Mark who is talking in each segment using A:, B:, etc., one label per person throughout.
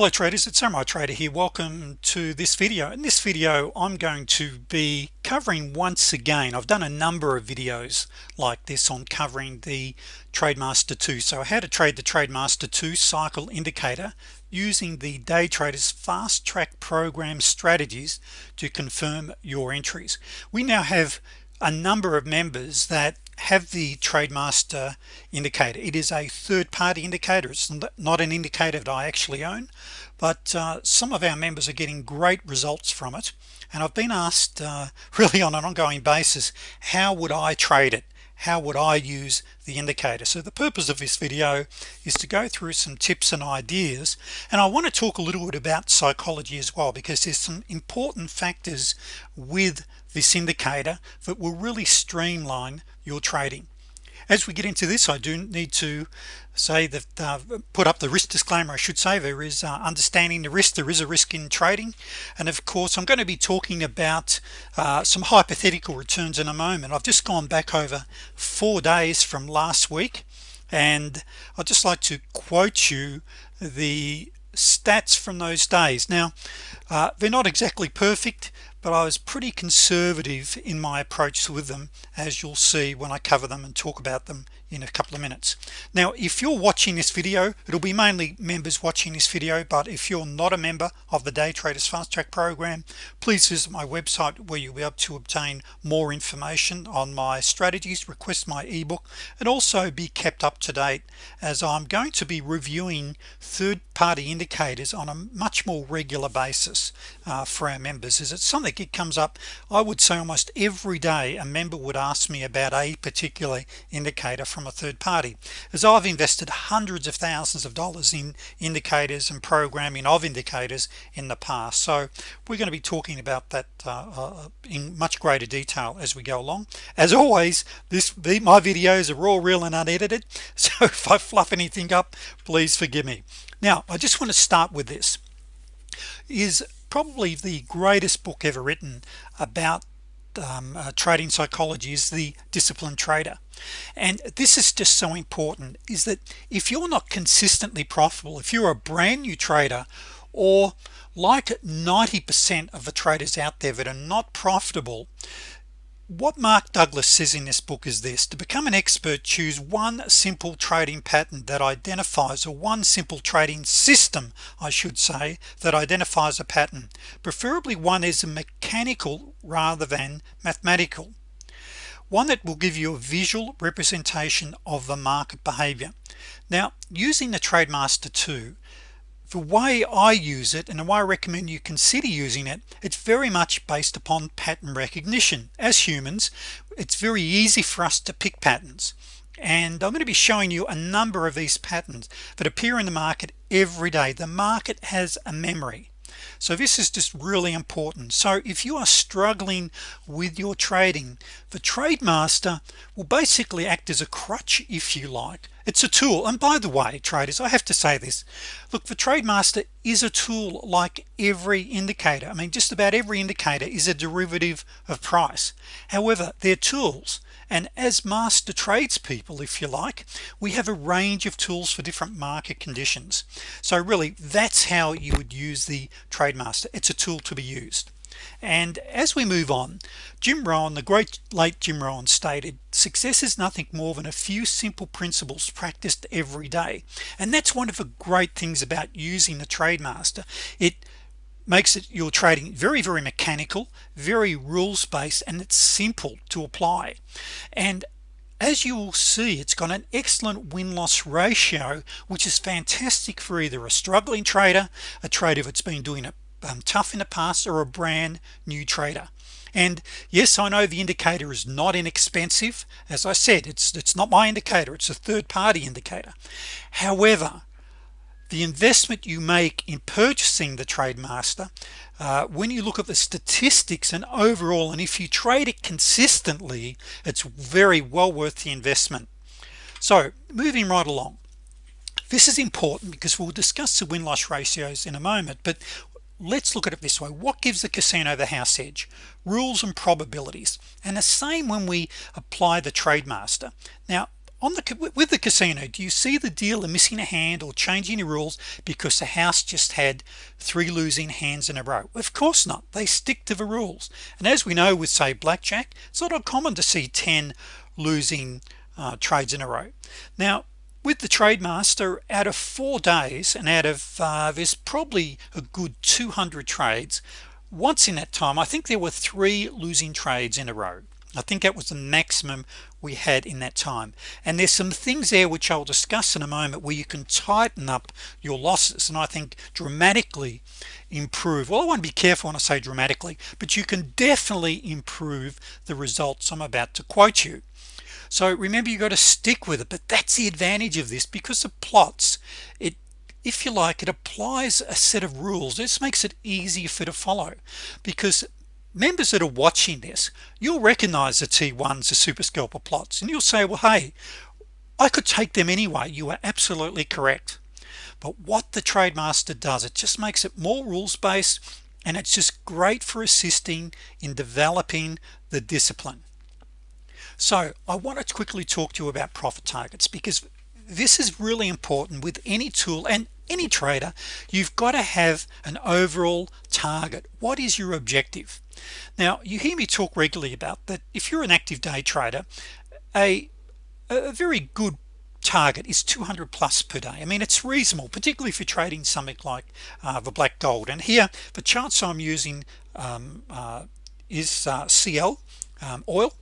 A: hello traders it's samurai trader here. Welcome to this video. In this video I'm going to be covering once again I've done a number of videos like this on covering the TradeMaster 2 so how to trade the TradeMaster 2 cycle indicator using the day traders fast track program strategies to confirm your entries. We now have a number of members that have the TradeMaster indicator. It is a third-party indicator. It's not an indicator that I actually own but uh, some of our members are getting great results from it. And I've been asked uh, really on an ongoing basis how would I trade it? How would I use the indicator? So the purpose of this video is to go through some tips and ideas and I want to talk a little bit about psychology as well because there's some important factors with this indicator that will really streamline your trading. As we get into this I do need to say that uh, put up the risk disclaimer I should say. There is uh, understanding the risk. There is a risk in trading. And of course I'm going to be talking about uh, some hypothetical returns in a moment. I've just gone back over four days from last week and I'd just like to quote you the stats from those days. Now uh, they're not exactly perfect but I was pretty conservative in my approach with them as you'll see when I cover them and talk about them in a couple of minutes. Now if you're watching this video it'll be mainly members watching this video but if you're not a member of the day traders fast track program please visit my website where you'll be able to obtain more information on my strategies request my ebook and also be kept up to date as I'm going to be reviewing third-party indicators on a much more regular basis uh, for our members. Is it something it comes up? I would say almost every day a member would ask me about a particular indicator from from a third party. As I've invested hundreds of thousands of dollars in indicators and programming of indicators in the past. So we're going to be talking about that uh, uh, in much greater detail as we go along. As always this my videos are all real and unedited so if I fluff anything up please forgive me. Now I just want to start with this. Is probably the greatest book ever written about um, uh, trading psychology is the disciplined trader and this is just so important is that if you're not consistently profitable if you're a brand new trader or like 90% of the traders out there that are not profitable what Mark Douglas says in this book is this to become an expert choose one simple trading pattern that identifies or one simple trading system I should say that identifies a pattern preferably one is a mechanical rather than mathematical one that will give you a visual representation of the market behavior now using the TradeMaster 2 the way I use it and the way I recommend you consider using it it's very much based upon pattern recognition. As humans it's very easy for us to pick patterns. And I'm going to be showing you a number of these patterns that appear in the market every day. The market has a memory so this is just really important. So if you are struggling with your trading the TradeMaster will basically act as a crutch if you like. It's a tool. And by the way traders I have to say this. Look the TradeMaster is a tool like every indicator. I mean just about every indicator is a derivative of price. However they're tools and as master tradespeople if you like we have a range of tools for different market conditions. So really that's how you would use the TradeMaster it's a tool to be used. And as we move on Jim Rohn the great late Jim Rohn stated success is nothing more than a few simple principles practiced every day. And that's one of the great things about using the TradeMaster it makes it your trading very very mechanical very rules-based and it's simple to apply. And as you will see it's got an excellent win-loss ratio which is fantastic for either a struggling trader a trader that's been doing it um, tough in the past or a brand new trader. And yes I know the indicator is not inexpensive. As I said it's it's not my indicator it's a third-party indicator. However the investment you make in purchasing the TradeMaster uh, when you look at the statistics and overall and if you trade it consistently it's very well worth the investment. So moving right along. This is important because we'll discuss the win-loss ratios in a moment but let's look at it this way. What gives the casino the house edge? Rules and probabilities. And the same when we apply the TradeMaster now on the with the casino do you see the dealer missing a hand or changing the rules because the house just had three losing hands in a row? Of course not. They stick to the rules. And as we know with say blackjack it's not uncommon to see 10 losing uh, trades in a row. Now with the TradeMaster out of four days and out of uh, there's probably a good 200 trades once in that time I think there were three losing trades in a row. I think that was the maximum we had in that time. And there's some things there which I'll discuss in a moment where you can tighten up your losses and I think dramatically improve. Well I want to be careful when I say dramatically but you can definitely improve the results I'm about to quote you. So remember you got to stick with it but that's the advantage of this because of plots. It if you like it applies a set of rules. This makes it easier for to follow because members that are watching this you'll recognize the T1s the super scalper plots and you'll say well hey I could take them anyway. You are absolutely correct. But what the TradeMaster does it just makes it more rules-based and it's just great for assisting in developing the discipline. So I want to quickly talk to you about profit targets because this is really important with any tool and any trader. You've got to have an overall target. What is your objective now you hear me talk regularly about that if you're an active day trader a a very good target is 200 plus per day. I mean it's reasonable particularly if you're trading something like uh, the black gold. And here the charts I'm using um, uh, is uh, CL um, oil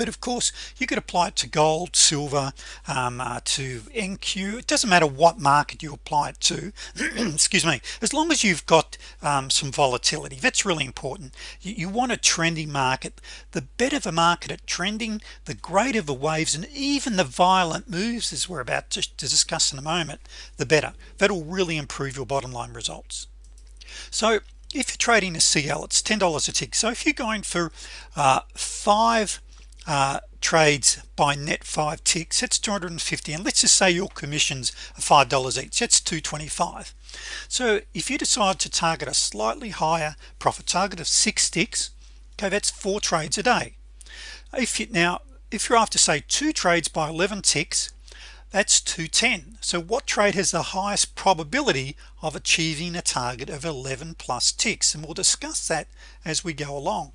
A: but of course you could apply it to gold silver um, uh, to NQ it doesn't matter what market you apply it to. Excuse me. As long as you've got um, some volatility that's really important. You, you, want a trendy market. The better the market at trending the greater the waves and even the violent moves as we're about to, to discuss in a moment the better. That'll really improve your bottom line results. So if you're trading a CL it's $10 a tick. So if you're going for uh, five Uh, trades by net five ticks it's 250 and let's just say your commissions are five dollars each that's 225 so if you decide to target a slightly higher profit target of six ticks okay that's four trades a day. If you now if you're after say two trades by 11 ticks that's 210 so what trade has the highest probability of achieving a target of 11 plus ticks? And we'll discuss that as we go along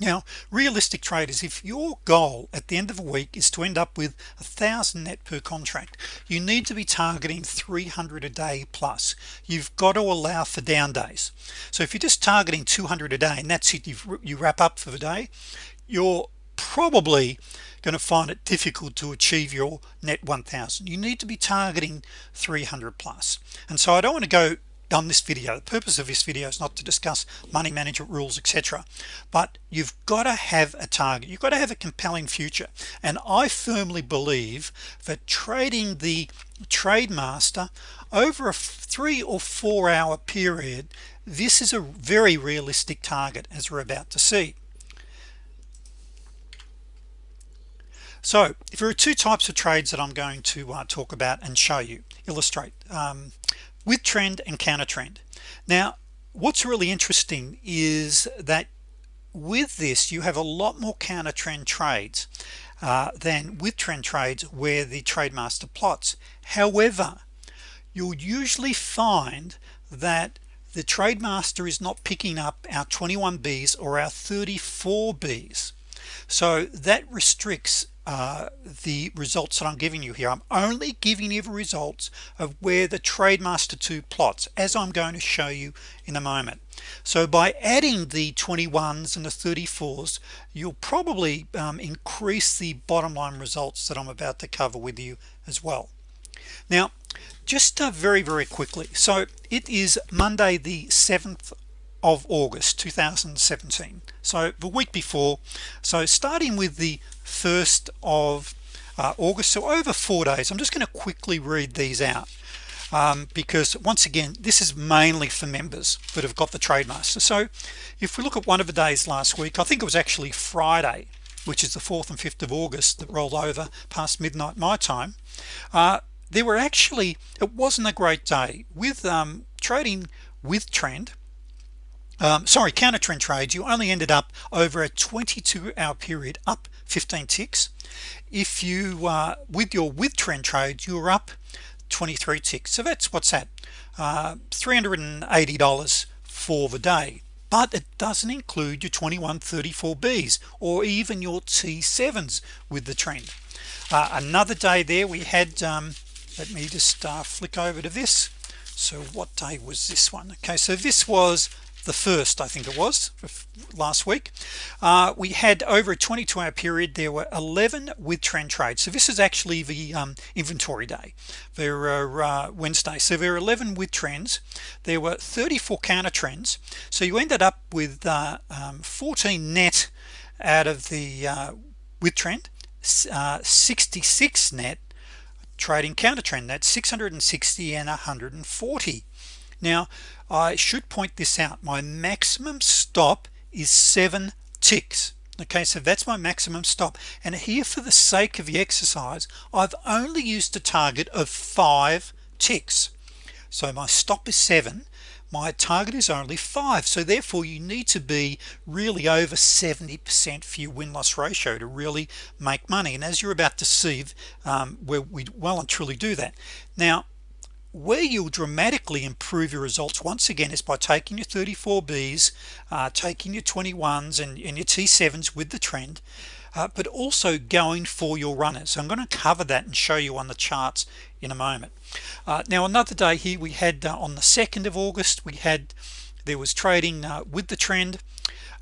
A: now realistic traders if your goal at the end of a week is to end up with a thousand net per contract you need to be targeting 300 a day plus. You've got to allow for down days. So if you're just targeting 200 a day and that's it you wrap up for the day you're probably going to find it difficult to achieve your net 1000 you need to be targeting 300 plus. And so I don't want to go on this video. The purpose of this video is not to discuss money management rules etc but you've got to have a target. You've got to have a compelling future. And I firmly believe that trading the TradeMaster over a three or four hour period this is a very realistic target as we're about to see. So if there are two types of trades that I'm going to uh, talk about and show you illustrate. Um, with trend and counter trend. Now what's really interesting is that with this you have a lot more counter trend trades uh, than with trend trades where the TradeMaster plots. However you'll usually find that the TradeMaster is not picking up our 21 B's or our 34 B's. So that restricts uh, the results that I'm giving you here. I'm only giving you the results of where the TradeMaster 2 plots as I'm going to show you in a moment. So by adding the 21s and the 34s you'll probably um, increase the bottom line results that I'm about to cover with you as well. Now just uh, very very quickly. So it is Monday the 7th of August 2017 so the week before so starting with the 1st of uh, August so over four days I'm just going to quickly read these out um, because once again this is mainly for members that have got the TradeMaster so if we look at one of the days last week I think it was actually Friday which is the 4th and 5th of August that rolled over past midnight my time uh, there were actually it wasn't a great day with um, trading with trend um, sorry counter trend trades you only ended up over a 22 hour period up 15 ticks. If you uh, with your with trend trades you're up 23 ticks. So that's what's that? Uh, $380 for the day. But it doesn't include your 2134 B's or even your T7s with the trend. Uh, another day there we had um, let me just uh, flick over to this. So what day was this one? Okay so this was the first I think it was last week. Uh, we had over a 22 hour period. There were 11 with trend trades. So this is actually the um, inventory day. There are uh, Wednesday. So there are 11 with trends. There were 34 counter trends. So you ended up with uh, um, 14 net out of the uh, with trend uh, 66 net trading counter trend that's 660 and 140 now I should point this out. My maximum stop is seven ticks. Okay so that's my maximum stop. And here for the sake of the exercise I've only used a target of five ticks. So my stop is seven. My target is only five. So therefore you need to be really over 70% for your win-loss ratio to really make money. And as you're about to see um, where we well and truly do that. Now where you'll dramatically improve your results once again is by taking your 34 B's uh, taking your 21s and, and, your T7s with the trend uh, but also going for your runners. So I'm going to cover that and show you on the charts in a moment. Uh, now another day here we had uh, on the 2nd of August we had there was trading uh, with the trend.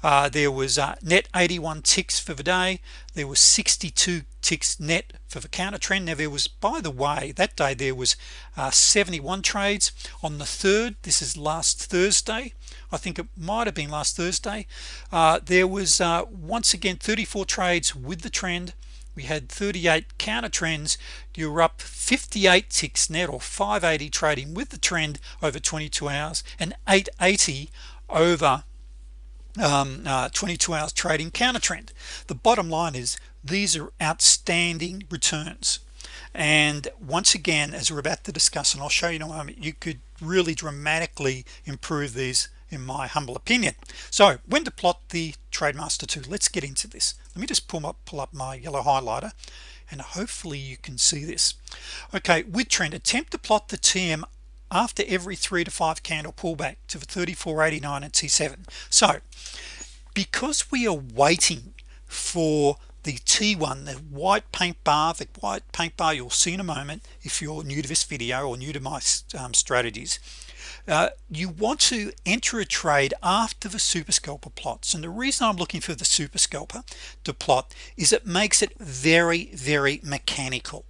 A: Uh, there was net 81 ticks for the day. There was 62 ticks net for the counter trend now there was by the way that day there was uh, 71 trades on the third. This is last Thursday. I think it might have been last Thursday. Uh, there was uh, once again 34 trades with the trend. We had 38 counter trends. You're up 58 ticks net or 580 trading with the trend over 22 hours and 880 over um, uh, 22 hours trading counter trend. The bottom line is these are outstanding returns. And once again as we're about to discuss and I'll show you in a moment you could really dramatically improve these in my humble opinion. So when to plot the trademaster 2 let's get into this. Let me just pull up pull up my yellow highlighter and hopefully you can see this. Okay with trend attempt to plot the TM after every three to five candle pullback to the 34.89 and T7 so because we are waiting for the T1 the white paint bar the white paint bar you'll see in a moment if you're new to this video or new to my um, strategies. Uh, you want to enter a trade after the super scalper plots. And the reason I'm looking for the super scalper to plot is it makes it very very mechanical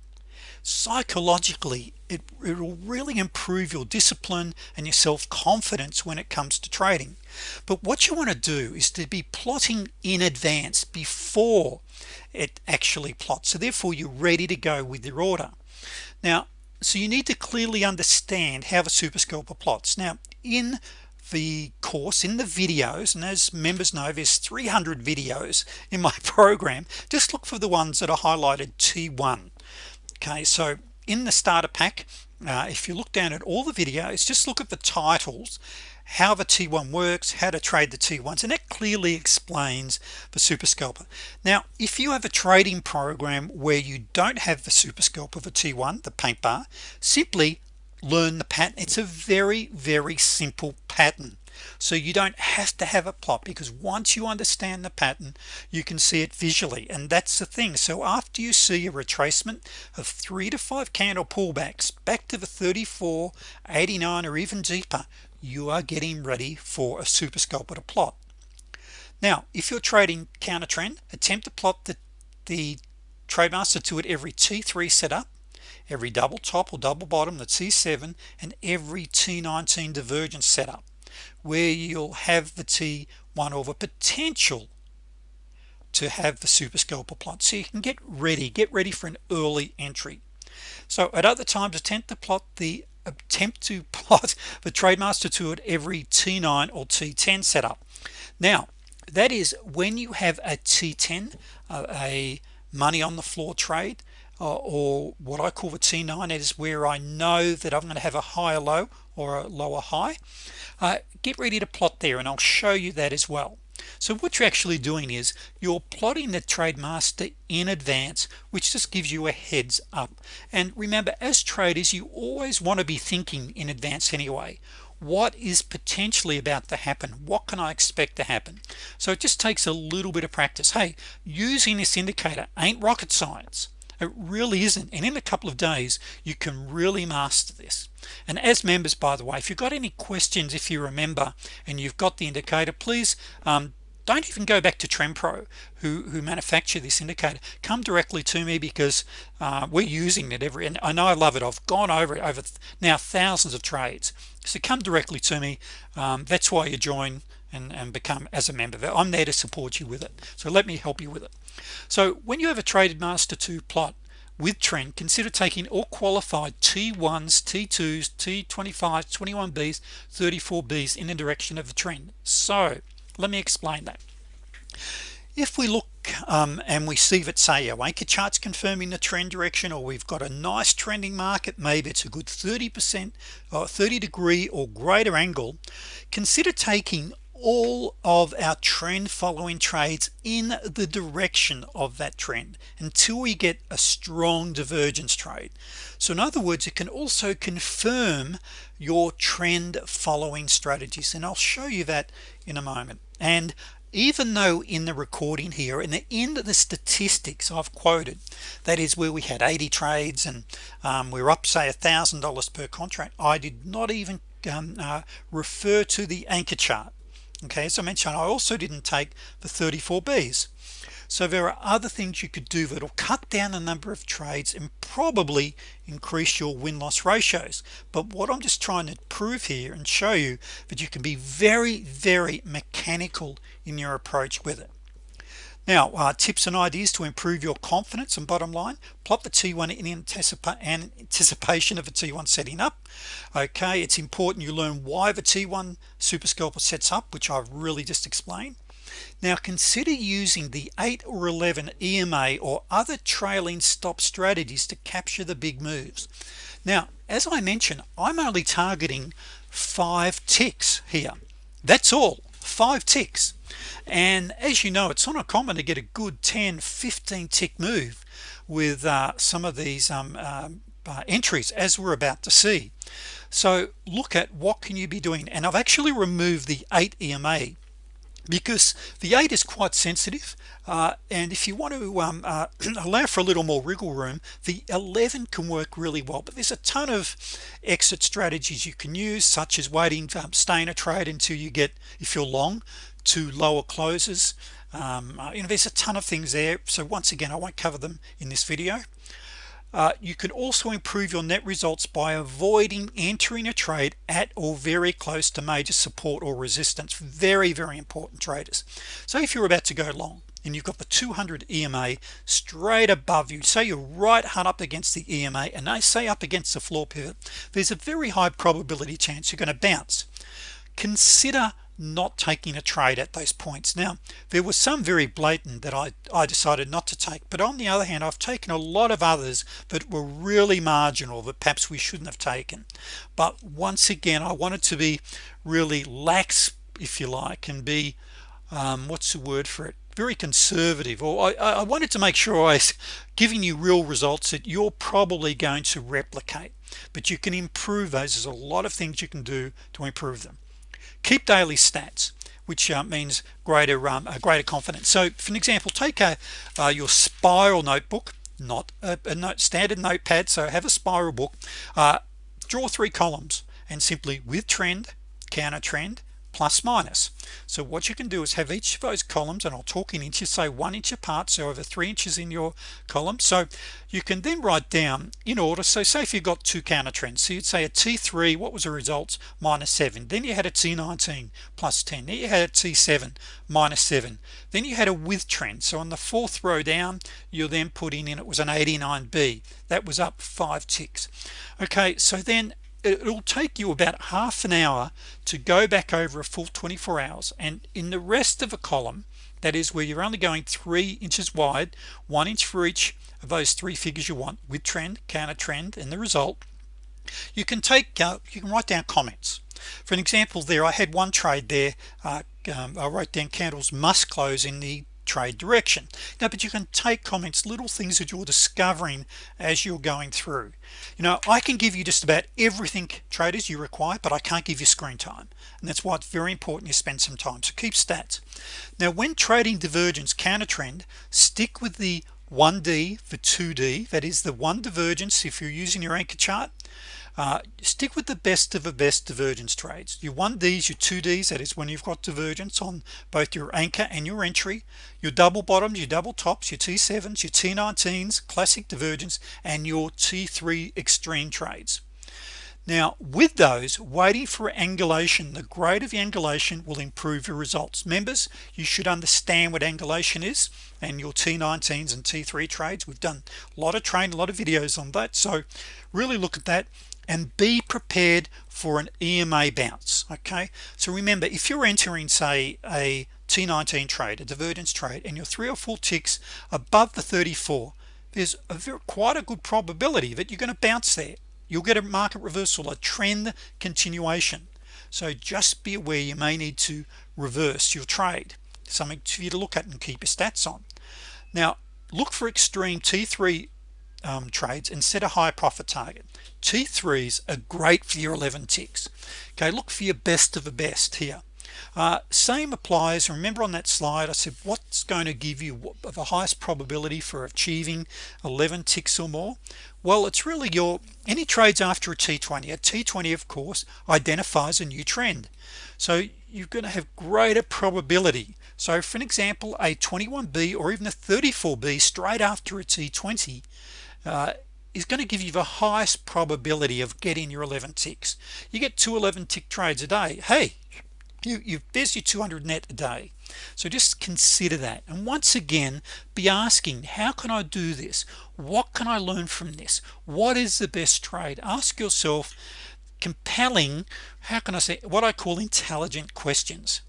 A: psychologically it will really improve your discipline and your self-confidence when it comes to trading. But what you want to do is to be plotting in advance before it actually plots. So therefore you're ready to go with your order. Now so you need to clearly understand how the super scalper plots. Now in the course in the videos and as members know there's 300 videos in my program. Just look for the ones that are highlighted T1 okay so in the starter pack uh, if you look down at all the videos just look at the titles how the T1 works how to trade the T1s and that clearly explains the super scalper. Now if you have a trading program where you don't have the super scalper the T1 the paint bar simply learn the pattern. It's a very very simple pattern so you don't have to have a plot because once you understand the pattern you can see it visually. And that's the thing. So after you see a retracement of three to five candle pullbacks back to the 34 89 or even deeper you are getting ready for a super scalper to plot. Now if you're trading counter trend attempt to plot the the trademaster to it every t3 setup every double top or double bottom the t7 and every t19 divergence setup where you'll have the T1 over potential to have the super scalper plot. So you can get ready get ready for an early entry. So at other times attempt to plot the attempt to plot the trademaster to it every t9 or t10 setup. Now that is when you have a t10 uh, a money on the floor trade or what I call the T9 is where I know that I'm going to have a higher low or a lower high. Uh, get ready to plot there and I'll show you that as well. So what you're actually doing is you're plotting the TradeMaster in advance which just gives you a heads up. And remember as traders you always want to be thinking in advance anyway. What is potentially about to happen? What can I expect to happen? So it just takes a little bit of practice. Hey using this indicator ain't rocket science it really isn't. And in a couple of days you can really master this. And as members by the way if you've got any questions if you remember and you've got the indicator please um, don't even go back to TrendPro who who manufacture this indicator. Come directly to me because uh, we're using it every and I know I love it. I've gone over it over now thousands of trades. So come directly to me. Um, that's why you join and, and become as a member I'm there to support you with it. So let me help you with it. So when you have a traded master 2 plot with trend consider taking all qualified T1s T2s T25 21Bs 34Bs in the direction of the trend. So let me explain that. If we look um, and we see that say our anchor charts confirming the trend direction or we've got a nice trending market maybe it's a good 30% or 30 degree or greater angle consider taking all of our trend following trades in the direction of that trend until we get a strong divergence trade. So in other words it can also confirm your trend following strategies and I'll show you that in a moment. And even though in the recording here in the end of the statistics I've quoted that is where we had 80 trades and um, we are up say a thousand dollars per contract I did not even um, uh, refer to the anchor chart okay as I mentioned I also didn't take the 34 B's. So there are other things you could do that'll cut down the number of trades and probably increase your win-loss ratios. But what I'm just trying to prove here and show you that you can be very very mechanical in your approach with it now uh, tips and ideas to improve your confidence and bottom line. Plot the t1 in anticipation of a t1 setting up. Okay it's important you learn why the t1 super scalper sets up which I've really just explained. Now consider using the 8 or 11 EMA or other trailing stop strategies to capture the big moves. Now as I mentioned I'm only targeting five ticks here. That's all five ticks. And as you know it's not uncommon to get a good 10 15 tick move with uh, some of these um, um, uh, entries as we're about to see. So look at what can you be doing. And I've actually removed the 8 EMA because the 8 is quite sensitive uh, and if you want to um, uh, allow for a little more wriggle room the 11 can work really well. But there's a ton of exit strategies you can use such as waiting um, stay in a trade until you get if you're long to lower closes. Um, uh, you know there's a ton of things there. So once again I won't cover them in this video uh, you can also improve your net results by avoiding entering a trade at or very close to major support or resistance. Very very important traders. So if you're about to go long and you've got the 200 EMA straight above you say you're right hard up against the EMA and I say up against the floor pivot there's a very high probability chance you're going to bounce. Consider not taking a trade at those points. Now there was some very blatant that I, I decided not to take but on the other hand I've taken a lot of others that were really marginal that perhaps we shouldn't have taken. But once again I wanted to be really lax if you like and be um, what's the word for it? Very conservative or I, I wanted to make sure I was giving you real results that you're probably going to replicate. But you can improve those. There's a lot of things you can do to improve them keep daily stats which uh, means greater um, a greater confidence. So for an example take a uh, your spiral notebook not a, a note, standard notepad so have a spiral book uh, draw three columns and simply with trend counter trend plus minus. So what you can do is have each of those columns and I'll talk in inches say one inch apart so over three inches in your column. So you can then write down in order so say if you've got two counter trends so you'd say a t3 what was the results? Minus 7 then you had a t19 plus 10 then you had a t7 minus 7 then you had a with trend. So on the fourth row down you're then putting in it was an 89b that was up five ticks. Okay so then it'll take you about half an hour to go back over a full 24 hours. And in the rest of a column that is where you're only going three inches wide one inch for each of those three figures you want with trend counter trend and the result you can take uh, you can write down comments. For an example there I had one trade there uh, um, I wrote down candles must close in the trade direction. Now but you can take comments little things that you're discovering as you're going through. You know I can give you just about everything traders you require but I can't give you screen time and that's why it's very important you spend some time. So keep stats. Now when trading divergence counter trend stick with the 1d for 2d that is the one divergence if you're using your anchor chart uh, stick with the best of the best divergence trades. You want these your 2Ds that is when you've got divergence on both your anchor and your entry your double bottoms your double tops your T7s your T19s classic divergence and your T3 extreme trades. Now with those waiting for angulation the grade of the angulation will improve your results. Members you should understand what angulation is and your T19s and T3 trades. We've done a lot of training a lot of videos on that so really look at that and be prepared for an EMA bounce okay? So remember if you're entering say a T19 trade a divergence trade and you're three or four ticks above the 34 there's a very quite a good probability that you're going to bounce there. You'll get a market reversal a trend continuation. So just be aware you may need to reverse your trade. Something for you to look at and keep your stats on. Now look for extreme t3 um, trades and set a high profit target. T3s are great for your 11 ticks. Okay look for your best of the best here. Uh, same applies remember on that slide I said what's going to give you the highest probability for achieving 11 ticks or more? Well it's really your any trades after a t20 a t20 of course identifies a new trend. So you're going to have greater probability. So for an example a 21b or even a 34b straight after a t20 uh, is going to give you the highest probability of getting your 11 ticks. You get two 11 tick trades a day. Hey you you there's your 200 net a day. So just consider that. And once again be asking how can I do this? What can I learn from this? What is the best trade? Ask yourself compelling how can I say what I call intelligent questions.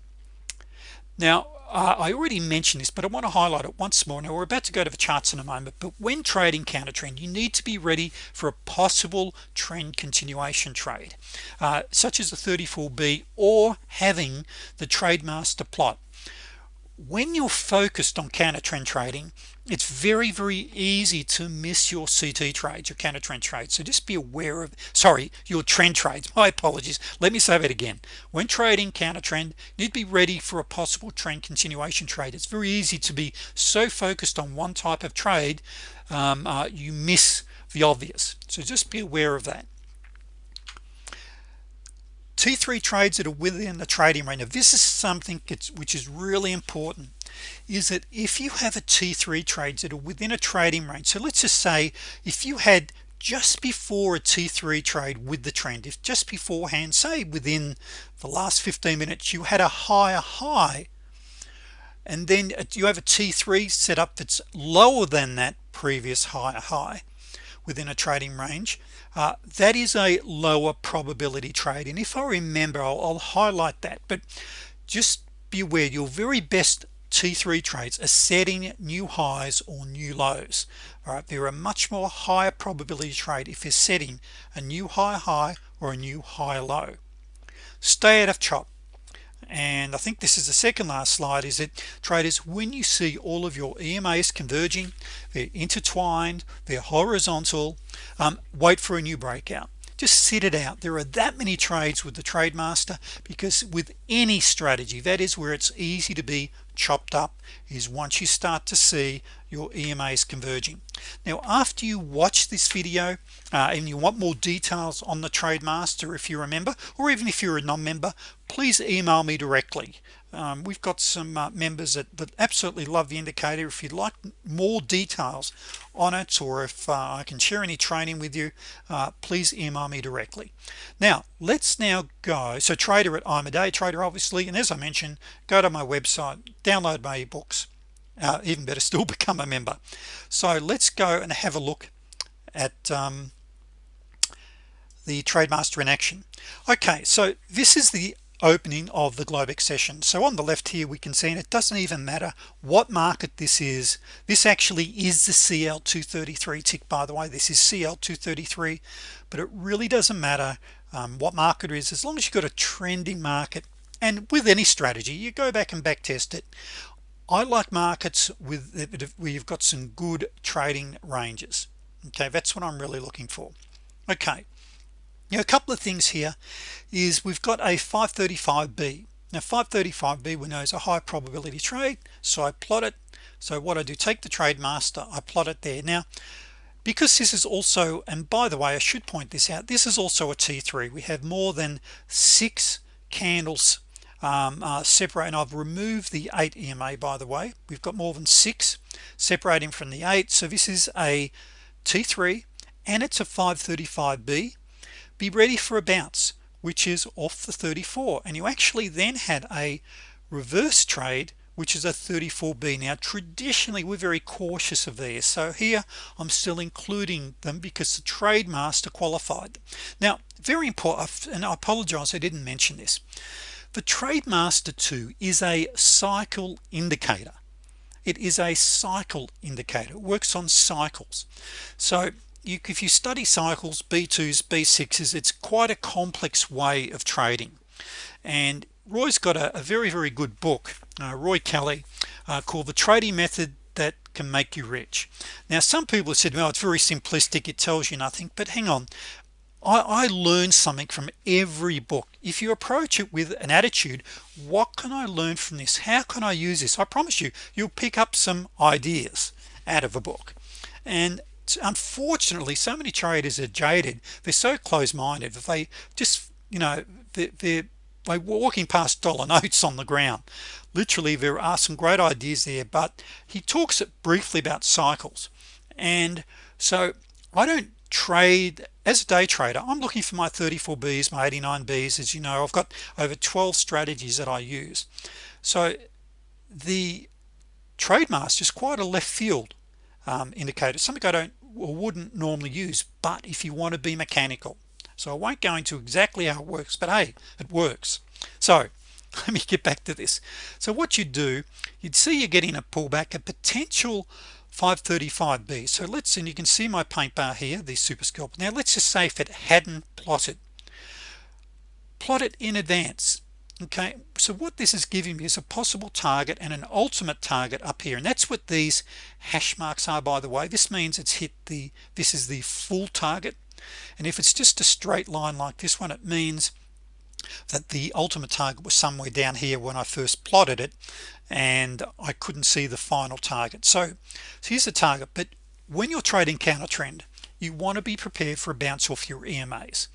A: Now uh, I already mentioned this but I want to highlight it once more. Now we're about to go to the charts in a moment but when trading counter trend you need to be ready for a possible trend continuation trade uh, such as the 34b or having the TradeMaster plot. When you're focused on counter trend trading it's very very easy to miss your CT trades your counter trend trades. So just be aware of sorry your trend trades. My apologies. Let me say that again. When trading counter trend you'd be ready for a possible trend continuation trade. It's very easy to be so focused on one type of trade um, uh, you miss the obvious. So just be aware of that. T3 trades that are within the trading range. Now this is something which is really important is that if you have a T3 trades that are within a trading range so let's just say if you had just before a T3 trade with the trend if just beforehand say within the last 15 minutes you had a higher high and then you have a T3 set up that's lower than that previous higher high within a trading range uh, that is a lower probability trade. And if I remember I'll, I'll highlight that. But just be aware your very best T3 trades are setting new highs or new lows. All right they're a much more higher probability trade if you're setting a new high high or a new high low. Stay out of chop. And I think this is the second last slide is that traders when you see all of your EMAs converging they're intertwined they're horizontal um, wait for a new breakout. Just sit it out. There are that many trades with the TradeMaster because with any strategy that is where it's easy to be chopped up is once you start to see your EMAs converging. Now after you watch this video uh, and you want more details on the TradeMaster if you remember or even if you're a non-member please email me directly um, we've got some uh, members that, that absolutely love the indicator. If you'd like more details on it or if uh, I can share any training with you uh, please email me directly. Now let's now go. So trader at I'm a day trader obviously and as I mentioned go to my website download my ebooks uh, even better still become a member. So let's go and have a look at um, the TradeMaster in action. Okay so this is the opening of the Globex session so on the left here we can see and it doesn't even matter what market this is this actually is the CL 233 tick by the way. This is CL 233 but it really doesn't matter um, what market is as long as you've got a trending market. And with any strategy you go back and back test it. I like markets with where you've got some good trading ranges. Okay that's what I'm really looking for. Okay now a couple of things here is we've got a 535b now 535b we know is a high probability trade so I plot it. So what I do take the trade master I plot it there. Now because this is also and by the way I should point this out this is also a t3 we have more than six candles um, uh, separate and I've removed the 8 EMA by the way. We've got more than six separating from the 8 so this is a T3 and it's a 535b be ready for a bounce which is off the 34 and you actually then had a reverse trade which is a 34b now traditionally we're very cautious of these. So here I'm still including them because the trade master qualified. Now very important and I apologize I didn't mention this. The trade master 2 is a cycle indicator. It is a cycle indicator. It works on cycles. So you, if you study cycles b2s b6s it's quite a complex way of trading. And Roy's got a, a very very good book uh, Roy Kelly uh, called the trading method that can make you rich. Now some people have said well it's very simplistic it tells you nothing but hang on. I, I learned something from every book. If you approach it with an attitude what can I learn from this? How can I use this? I promise you you'll pick up some ideas out of a book. And unfortunately so many traders are jaded. They're so close-minded that they just you know they're, they're walking past dollar notes on the ground. Literally there are some great ideas there but he talks briefly about cycles. And so I don't trade as a day trader I'm looking for my 34 B's my 89 B's as you know. I've got over 12 strategies that I use. So the trade master is quite a left field um, indicator something I don't or wouldn't normally use but if you want to be mechanical. So I won't go into exactly how it works but hey it works. So let me get back to this. So what you do you'd see you're getting a pullback a potential 535b so let's and you can see my paint bar here the super scalp. Now let's just say if it hadn't plotted. Plot it in advance okay so what this is giving me is a possible target and an ultimate target up here and that's what these hash marks are by the way. This means it's hit the this is the full target and if it's just a straight line like this one it means that the ultimate target was somewhere down here when I first plotted it and I couldn't see the final target. So, so here's the target but when you're trading counter trend you want to be prepared for a bounce off your EMAs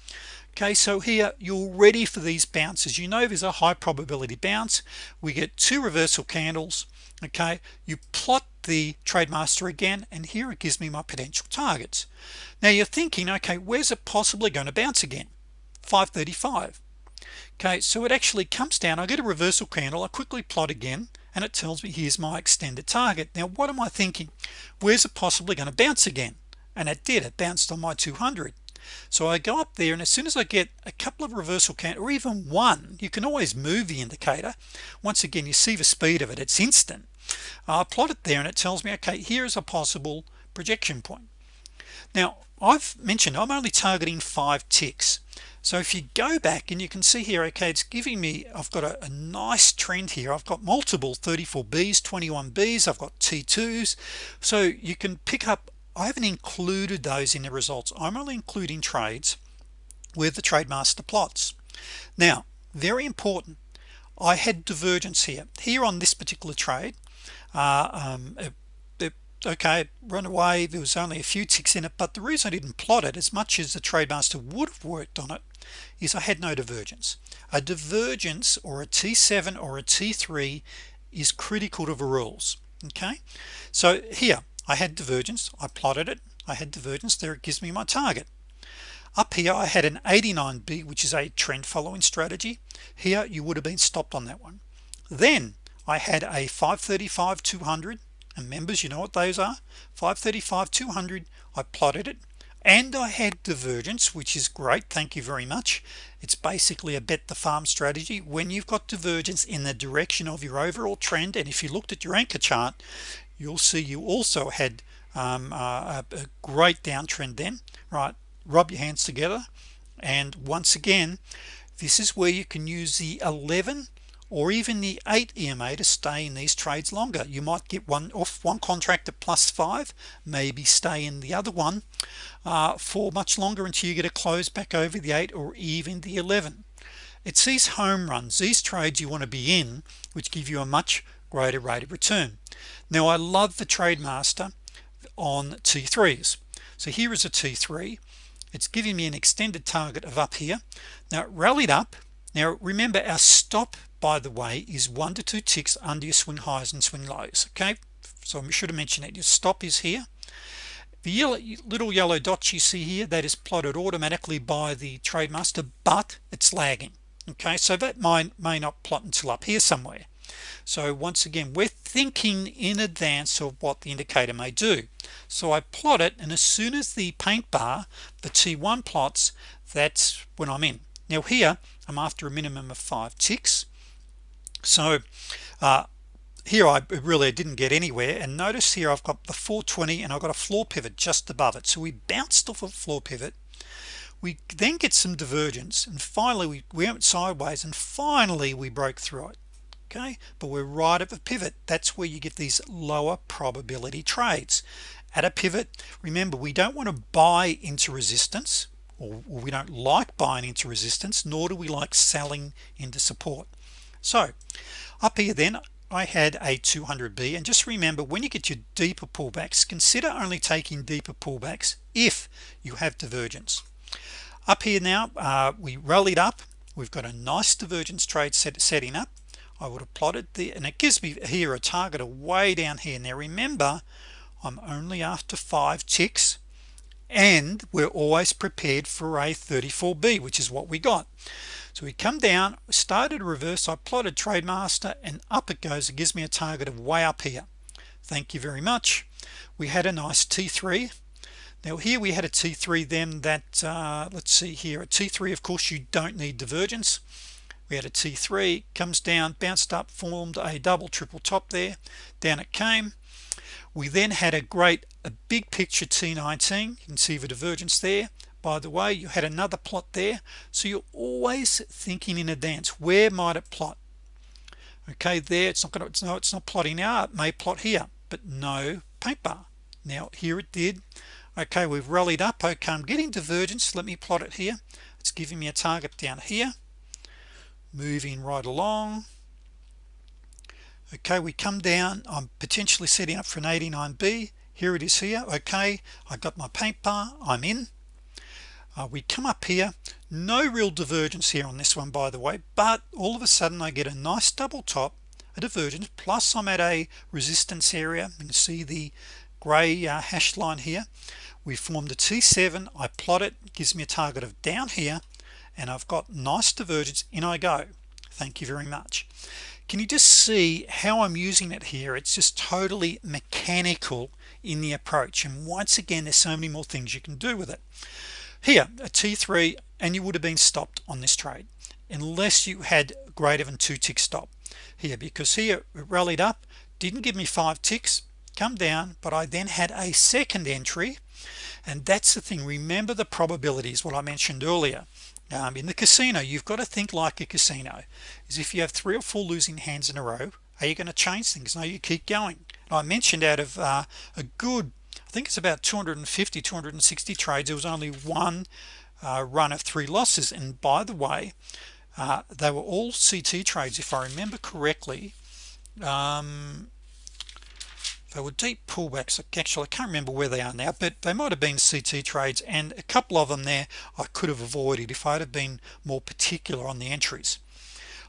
A: okay so here you're ready for these bounces. You know there's a high probability bounce. We get two reversal candles okay? You plot the trade master again and here it gives me my potential targets. Now you're thinking okay where's it possibly going to bounce again? 535 okay so it actually comes down. I get a reversal candle I quickly plot again and it tells me here's my extended target. Now what am I thinking? Where's it possibly going to bounce again? And it did it bounced on my 200 so I go up there and as soon as I get a couple of reversal count or even one you can always move the indicator. Once again you see the speed of it it's instant. I plot it there and it tells me okay here is a possible projection point. Now I've mentioned I'm only targeting five ticks. So if you go back and you can see here okay it's giving me I've got a, a nice trend here. I've got multiple 34 B's 21 B's I've got t2s so you can pick up I haven't included those in the results. I'm only including trades with the trade master plots. Now very important I had divergence here. Here on this particular trade uh, um, it, it, okay run away. There was only a few ticks in it but the reason I didn't plot it as much as the trade master would have worked on it is I had no divergence. A divergence or a t7 or a t3 is critical to the rules okay? So here I had divergence. I plotted it. I had divergence. There it gives me my target. Up here I had an 89b which is a trend following strategy. Here you would have been stopped on that one. Then I had a 535 200 and members you know what those are? 535 200 I plotted it. And I had divergence which is great. Thank you very much. It's basically a bet the farm strategy. When you've got divergence in the direction of your overall trend and if you looked at your anchor chart you'll see you also had um, a, a great downtrend then right? Rub your hands together and once again this is where you can use the 11 or even the 8 EMA to stay in these trades longer. You might get one off one contract at plus 5 maybe stay in the other one uh, for much longer until you get a close back over the 8 or even the 11 it's these home runs these trades you want to be in which give you a much greater rate of return now I love the TradeMaster on t3s so here is a t3 it's giving me an extended target of up here. Now it rallied up. Now remember our stop by the way is one to two ticks under your swing highs and swing lows okay? So I should have mentioned that. Your stop is here. The yellow, little yellow dots you see here that is plotted automatically by the TradeMaster but it's lagging okay? So that might may not plot until up here somewhere so once again we're thinking in advance of what the indicator may do. So I plot it and as soon as the paint bar the t1 plots that's when I'm in. Now here I'm after a minimum of five ticks. So uh, here I really didn't get anywhere and notice here I've got the 420 and I've got a floor pivot just above it. So we bounced off a floor pivot. We then get some divergence and finally we, we went sideways and finally we broke through it okay? But we're right at the pivot. That's where you get these lower probability trades. At a pivot remember we don't want to buy into resistance or we don't like buying into resistance nor do we like selling into support. So up here then I had a 200b and just remember when you get your deeper pullbacks consider only taking deeper pullbacks if you have divergence. Up here now uh, we rallied up. We've got a nice divergence trade set, setting up I would have plotted the and it gives me here a target of way down here. Now remember I'm only after five ticks and we're always prepared for a 34b which is what we got. So we come down started reverse I plotted TradeMaster and up it goes. It gives me a target of way up here. Thank you very much. We had a nice t3 now here we had a t3 then that uh, let's see here a t3 of course you don't need divergence we had a t3 comes down bounced up formed a double triple top there. Down it came. We then had a great a big picture t19 you can see the divergence there. By the way you had another plot there. So you're always thinking in advance where might it plot? Okay there it's not gonna it's no it's not plotting now it may plot here but no bar now here it did. Okay we've rallied up. Okay I'm getting divergence. Let me plot it here. It's giving me a target down here moving right along. Okay we come down. I'm potentially setting up for an 89b here it is here. Okay I got my paint bar. I'm in. Uh, we come up here. No real divergence here on this one by the way but all of a sudden I get a nice double top a divergence plus I'm at a resistance area. You can see the gray uh, hash line here. We formed a t7 I plot it. Gives me a target of down here and I've got nice divergence in I go. Thank you very much. Can you just see how I'm using it here? It's just totally mechanical in the approach and once again there's so many more things you can do with it. Here a t3 and you would have been stopped on this trade unless you had greater than two tick stop here because here it rallied up didn't give me five ticks come down but I then had a second entry and that's the thing. Remember the probabilities what I mentioned earlier um, in the casino you've got to think like a casino is if you have three or four losing hands in a row are you going to change things? No you keep going. I mentioned out of uh, a good I think it's about 250 260 trades there was only one uh, run of three losses. And by the way uh, they were all CT trades if I remember correctly. Um, they were deep pullbacks actually I can't remember where they are now but they might have been CT trades and a couple of them there I could have avoided if I'd have been more particular on the entries.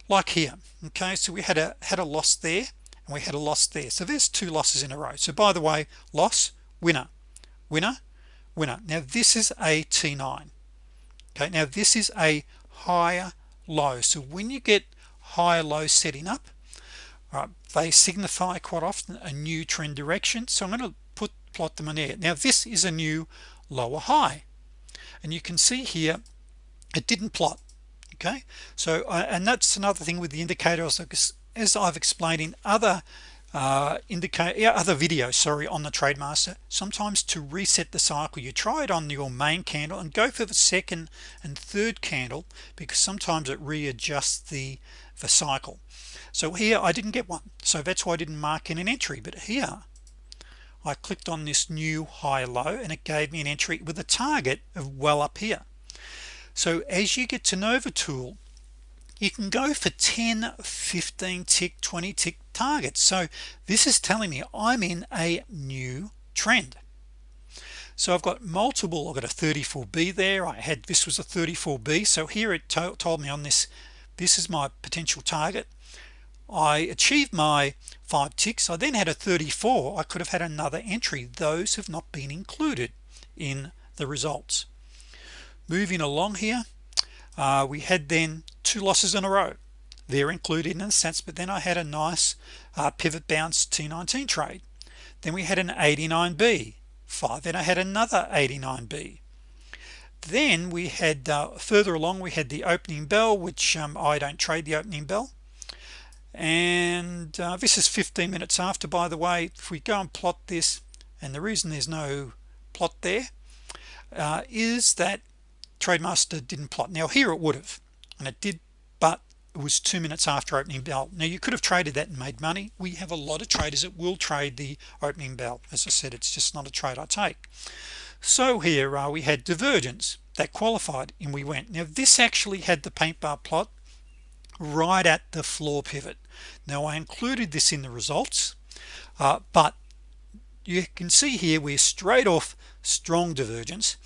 A: Like here okay so we had a had a loss there and we had a loss there. So there's two losses in a row. So by the way loss winner. Winner winner. Now this is a t9 okay now this is a higher low. So when you get higher low setting up right they signify quite often a new trend direction so I'm going to put plot them on there. Now this is a new lower high and you can see here it didn't plot okay? So uh, and that's another thing with the indicators as I've explained in other uh, indicate yeah, other videos sorry on the TradeMaster sometimes to reset the cycle you try it on your main candle and go for the second and third candle because sometimes it readjusts the the cycle so here I didn't get one. So that's why I didn't mark in an entry. But here I clicked on this new high low and it gave me an entry with a target of well up here. So as you get to know the tool you can go for 10 15 tick 20 tick targets. So this is telling me I'm in a new trend. So I've got multiple I've got a 34b there. I had this was a 34b so here it to told me on this this is my potential target I achieved my five ticks. I then had a 34 I could have had another entry. Those have not been included in the results. Moving along here uh, we had then two losses in a row. They're included in a sense but then I had a nice uh, pivot bounce T19 trade. Then we had an 89b 5 then I had another 89b then we had uh, further along we had the opening bell which um, I don't trade the opening bell and uh, this is 15 minutes after by the way if we go and plot this and the reason there's no plot there uh, is that TradeMaster didn't plot. Now here it would have and it did but it was two minutes after opening bell now you could have traded that and made money. We have a lot of traders that will trade the opening bell as I said it's just not a trade I take. So here uh, we had divergence that qualified and we went. Now this actually had the paint bar plot right at the floor pivot. Now I included this in the results uh, but you can see here we're straight off strong divergence.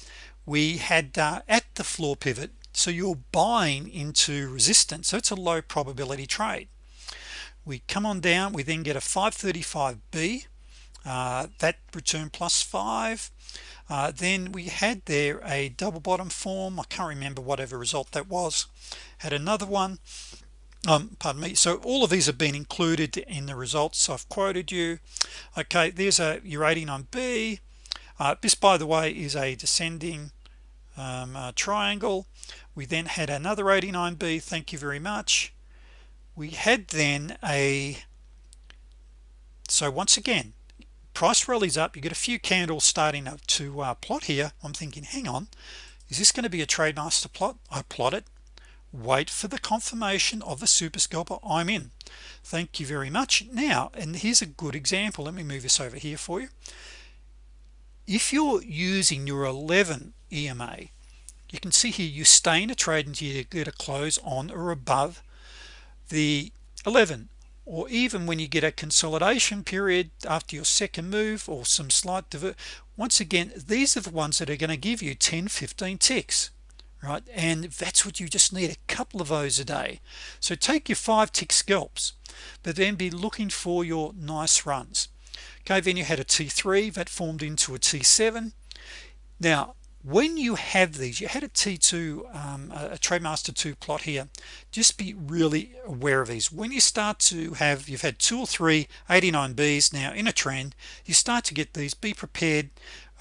A: We had uh, at the floor pivot so you're buying into resistance so it's a low probability trade. We come on down we then get a 535b uh, that return plus five. Uh, then we had there a double bottom form I can't remember whatever result that was. Had another one um, pardon me. So all of these have been included in the results I've quoted you. Okay there's a your 89b uh, this by the way is a descending um, uh, triangle. We then had another 89b thank you very much. We had then a so once again price rallies up. You get a few candles starting up to uh, plot here. I'm thinking hang on is this going to be a trade master plot? I plot it wait for the confirmation of the super scalper I'm in. Thank you very much. Now and here's a good example. Let me move this over here for you. If you're using your 11 EMA you can see here you stay in a trade until you get a close on or above the 11 or even when you get a consolidation period after your second move or some slight divert once again these are the ones that are going to give you 10 15 ticks right? And that's what you just need a couple of those a day. So take your five tick scalps but then be looking for your nice runs. Okay then you had a t3 that formed into a t7 now when you have these you had a t2 um, a trademaster 2 plot here just be really aware of these. When you start to have you've had two or three 89 B's now in a trend you start to get these be prepared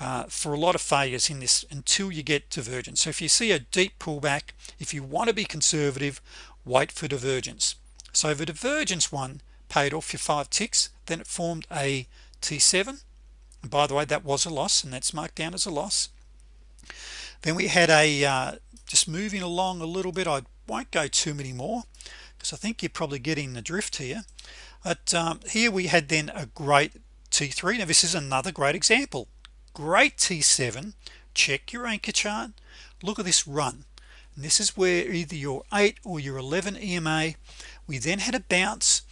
A: uh, for a lot of failures in this until you get divergence so if you see a deep pullback if you want to be conservative wait for divergence. So the divergence one paid off your five ticks then it formed a t7 and by the way that was a loss and that's marked down as a loss. Then we had a uh, just moving along a little bit. I won't go too many more because I think you're probably getting the drift here. But um, here we had then a great t3 now this is another great example great t7 check your anchor chart look at this run. And this is where either your 8 or your 11 EMA we then had a bounce.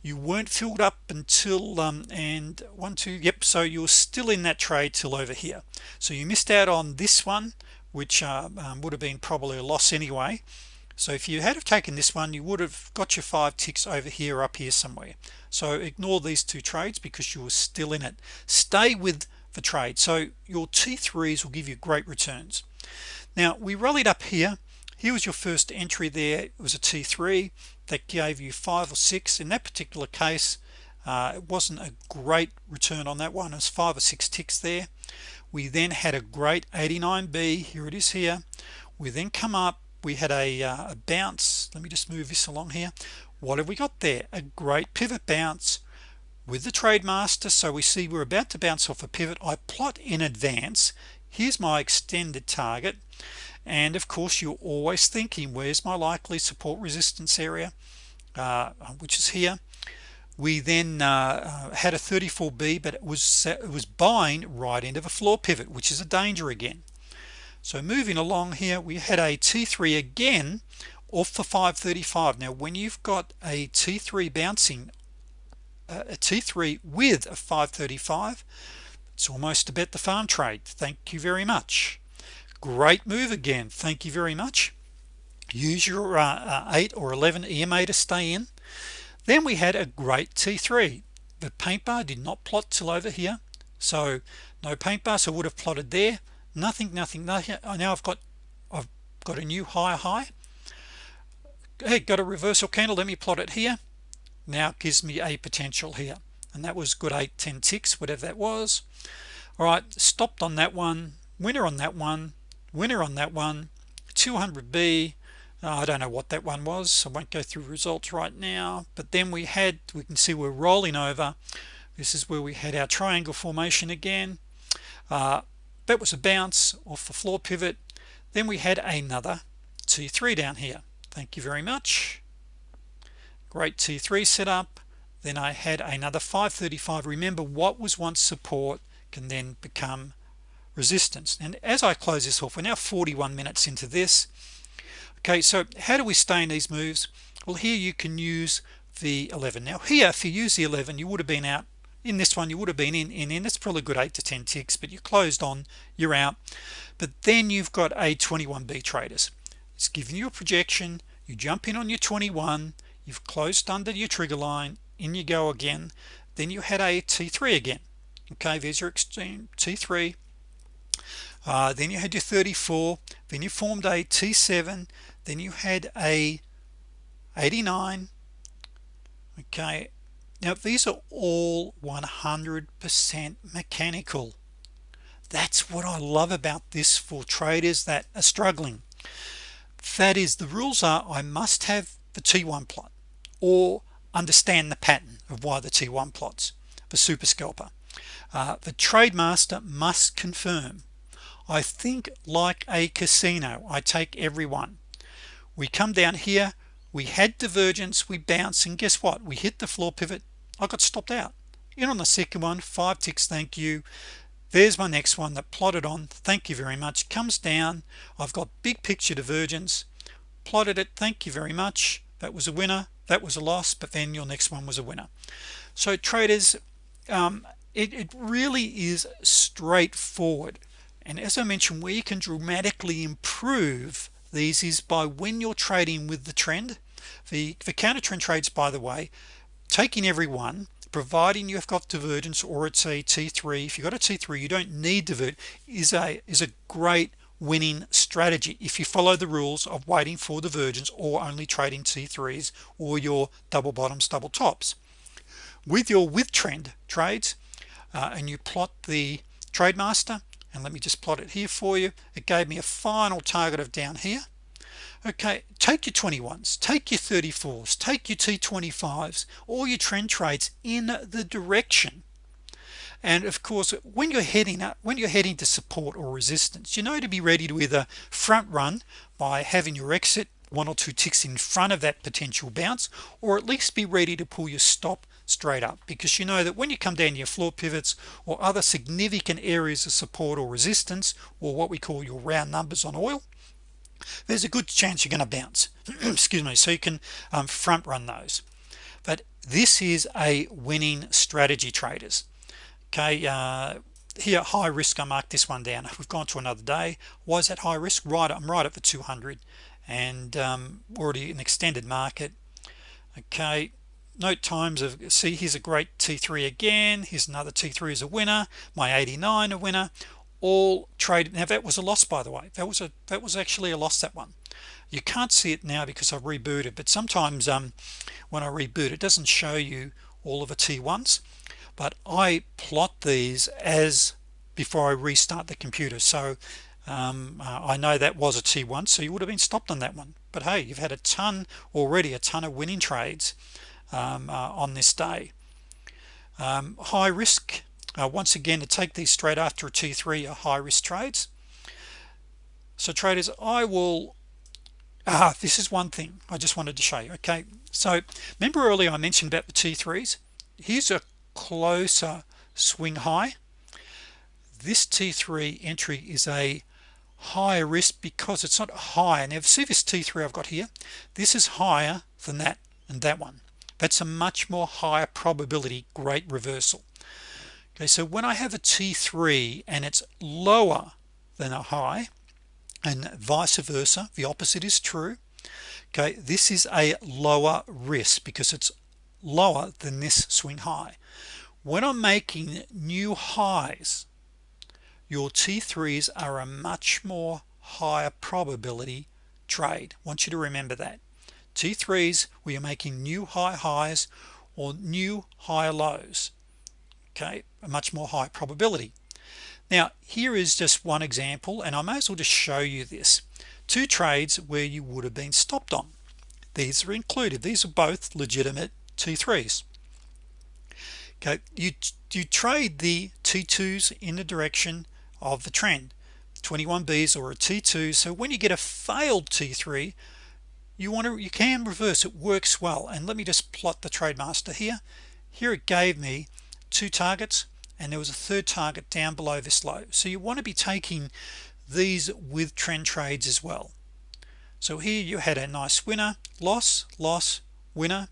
A: You weren't filled up until um, and one two yep so you're still in that trade till over here. So you missed out on this one which uh, um, would have been probably a loss anyway. So if you had have taken this one you would have got your five ticks over here up here somewhere. So ignore these two trades because you were still in it. Stay with for trade. So your t3s will give you great returns. Now we rallied up here. Here was your first entry there. It was a t3 that gave you five or six. In that particular case uh, it wasn't a great return on that one. It was five or six ticks there. We then had a great 89b here it is here. We then come up. We had a, uh, a bounce. Let me just move this along here. What have we got there? A great pivot bounce with the trade master so we see we're about to bounce off a pivot. I plot in advance. Here's my extended target. And of course you're always thinking where's my likely support resistance area? Uh, which is here. We then uh, uh had a 34b but it was it was buying right into the floor pivot which is a danger again. So moving along here we had a t3 again off the 535 now when you've got a t3 bouncing a t3 with a 535 it's almost a bet the farm trade. Thank you very much. Great move again. Thank you very much. Use your uh, uh, 8 or 11 EMA to stay in. Then we had a great t3 the paint bar did not plot till over here. So no paint bar so would have plotted there. Nothing nothing. Nothing now I've got I've got a new high high. Hey got a reversal candle. Let me plot it here now gives me a potential here. And that was good 8 10 ticks whatever that was. All right stopped on that one winner on that one winner on that one 200b uh, I don't know what that one was so I won't go through results right now. But then we had we can see we're rolling over. This is where we had our triangle formation again. Uh, that was a bounce off the floor pivot. Then we had another t3 down here. Thank you very much great t3 setup. Then I had another 535 remember what was once support can then become resistance. And as I close this off we're now 41 minutes into this. Okay so how do we stay in these moves? Well here you can use the 11 now here if you use the 11 you would have been out. In this one you would have been in in in. It's probably a good 8 to 10 ticks but you closed on you're out. But then you've got a 21b traders. It's giving you a projection. You jump in on your 21 you've closed under your trigger line in you go again then you had a t3 again. Okay there's your extreme t3 uh, then you had your 34 then you formed a t7 then you had a 89 okay now these are all 100% mechanical. That's what I love about this for traders that are struggling. That is the rules are I must have the t1 plot or understand the pattern of why the t1 plots the super scalper. Uh, the trade master must confirm I think like a casino I take everyone we come down here we had divergence we bounce and guess what? We hit the floor pivot. I got stopped out. In on the second one five ticks thank you. There's my next one that plotted on thank you very much. Comes down I've got big picture divergence. Plotted it thank you very much. That was a winner that was a loss but then your next one was a winner. So traders um, it, it really is straightforward. And as I mentioned where you can dramatically improve these is by when you're trading with the trend. The the counter trend trades by the way taking every one providing you've got divergence or it's a t3 if you've got a t3 you don't need divert is a is a great winning strategy. If you follow the rules of waiting for divergence or only trading t3s or your double bottoms double tops. With your with trend trades uh, and you plot the trade master and let me just plot it here for you. It gave me a final target of down here. Okay take your 21s take your 34s take your t25s all your trend trades in the direction and of course when you're heading up when you're heading to support or resistance you know to be ready to either front run by having your exit one or two ticks in front of that potential bounce or at least be ready to pull your stop straight up. Because you know that when you come down your floor pivots or other significant areas of support or resistance or what we call your round numbers on oil there's a good chance you're going to bounce. Excuse me so you can um, front run those. But this is a winning strategy traders okay uh, here high risk I marked this one down. We've gone to another day. Was at high risk? Right I'm right at the 200 and um, already an extended market. Okay note times of see here's a great t3 again. Here's another t3 is a winner. My 89 a winner. All traded. Now that was a loss by the way. That was a that was actually a loss that one. You can't see it now because I've rebooted but sometimes um when I reboot it doesn't show you all of the t1s but I plot these as before I restart the computer. So um, uh, I know that was a t1 so you would have been stopped on that one. But hey you've had a ton already a ton of winning trades um, uh, on this day. Um, high risk uh, once again to take these straight after a t3 are high risk trades. So traders I will ah this is one thing I just wanted to show you okay? So remember earlier I mentioned about the t3s here's a closer swing high. This t3 entry is a higher risk because it's not high. Now see this t3 I've got here this is higher than that and that one. That's a much more higher probability great reversal. Okay so when I have a t3 and it's lower than a high and vice versa the opposite is true okay this is a lower risk because it's lower than this swing high. When I'm making new highs your t3s are a much more higher probability trade. I want you to remember that. T3s we are making new high highs or new higher lows okay a much more high probability. Now here is just one example and I may as well just show you this. Two trades where you would have been stopped on. These are included. These are both legitimate t3s okay you you trade the t2s in the direction of the trend. 21 B's or a t2 so when you get a failed t3 you want to you can reverse. It works well. And let me just plot the TradeMaster here. Here it gave me two targets and there was a third target down below this low. So you want to be taking these with trend trades as well. So here you had a nice winner loss loss winner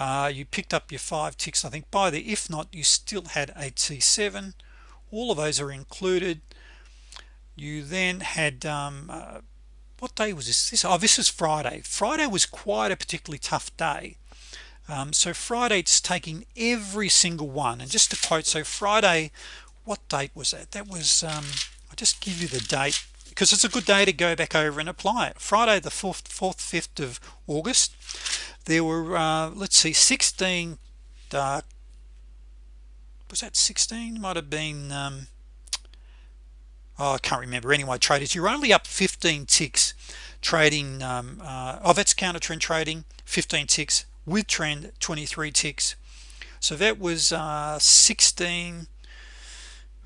A: uh, you picked up your five ticks I think. By the if not you still had a t7 all of those are included. You then had um, uh, what day was this? This oh this is Friday. Friday was quite a particularly tough day. Um, so Friday it's taking every single one. And just to quote so Friday what date was that? That was um, I'll just give you the date because it's a good day to go back over and apply it. Friday the 4th 4th 5th of August there were uh, let's see 16 uh, was that 16 might have been um, oh, I can't remember. Anyway traders you're only up 15 ticks trading um, uh, oh that's counter trend trading 15 ticks with trend 23 ticks. So that was uh, 16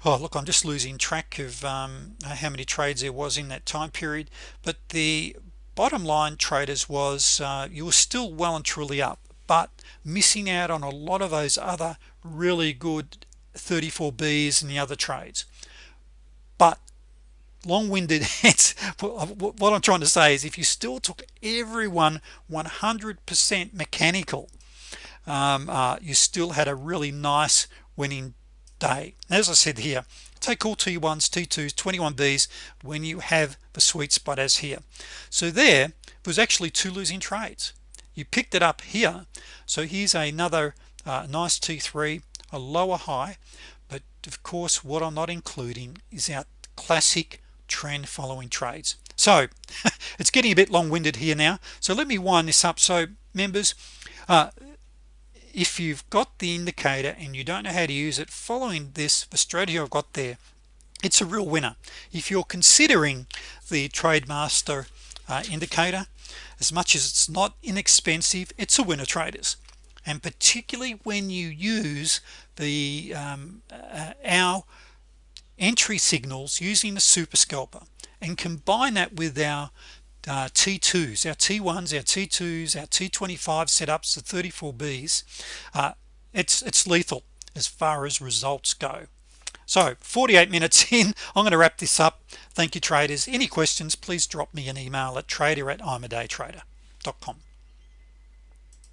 A: oh look I'm just losing track of um, how many trades there was in that time period. But the bottom line traders was uh, you were still well and truly up but missing out on a lot of those other really good 34 B's and the other trades. But long-winded what I'm trying to say is if you still took everyone 100% mechanical um, uh, you still had a really nice winning day. As I said here take all t1s t2s 21b's when you have the sweet spot as here. So there was actually two losing trades. You picked it up here. So here's another uh, nice t3 a lower high. But of course what I'm not including is our classic trend following trades. So it's getting a bit long-winded here now. So let me wind this up. So members uh, if you've got the indicator and you don't know how to use it following this the strategy I've got there it's a real winner. If you're considering the TradeMaster uh, indicator as much as it's not inexpensive it's a winner traders. And particularly when you use the um, uh, our entry signals using the super scalper and combine that with our uh, t2s our t1s our t2s our t25 setups the 34 B's. Uh, it's it's lethal as far as results go. So 48 minutes in I'm going to wrap this up. Thank you traders. Any questions please drop me an email at trader at imadaytrader.com